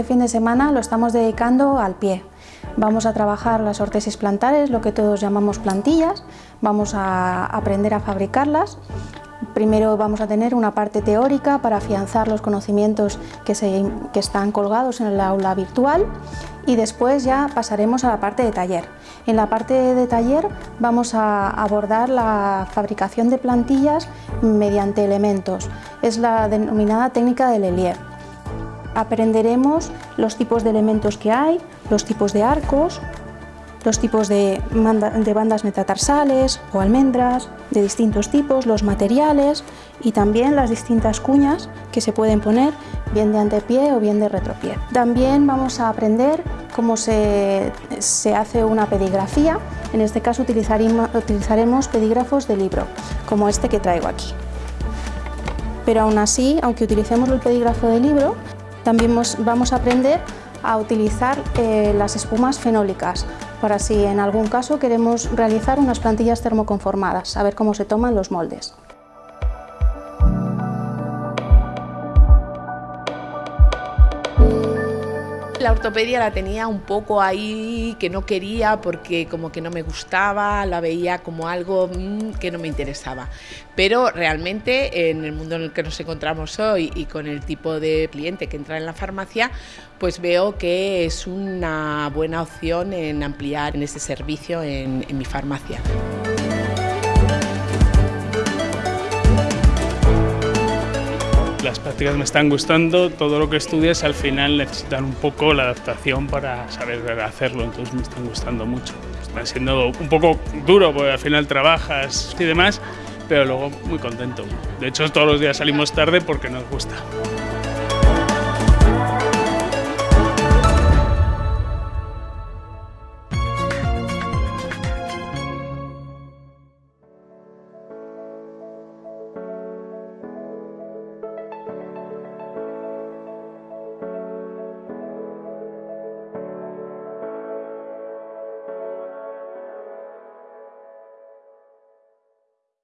este fin de semana lo estamos dedicando al pie. Vamos a trabajar las ortesis plantares, lo que todos llamamos plantillas, vamos a aprender a fabricarlas. Primero vamos a tener una parte teórica para afianzar los conocimientos que, están colgados en el aula virtual y después ya pasaremos a la parte de taller. En la parte de taller vamos a abordar la fabricación de plantillas mediante elementos. Es la denominada técnica del Helier. Aprenderemos los tipos de elementos que hay, los tipos de arcos, los tipos de, bandas metatarsales o almendras de distintos tipos, los materiales y también las distintas cuñas que se pueden poner bien de antepié o bien de retropié. También vamos a aprender cómo se, hace una pedigrafía, en este caso utilizaremos pedígrafos de libro, como este que traigo aquí. Pero aún así, aunque utilicemos el pedígrafo de libro, también vamos a aprender a utilizar eh, las espumas fenólicas, para si en algún caso queremos realizar unas plantillas termoconformadas, a ver cómo se toman los moldes. La ortopedia la tenía un poco ahí que no quería porque como que no me gustaba, la veía como algo mm, que no me interesaba. Pero realmente en el mundo en el que nos encontramos hoy y con el tipo de cliente que entra en la farmacia, pues veo que es una buena opción en ampliar en ese servicio en, en mi farmacia. Las prácticas me están gustando, todo lo que estudias al final necesitan un poco la adaptación para saber hacerlo, entonces me están gustando mucho. Están siendo un poco duro porque al final trabajas y demás, pero luego muy contento. De hecho todos los días salimos tarde porque nos gusta.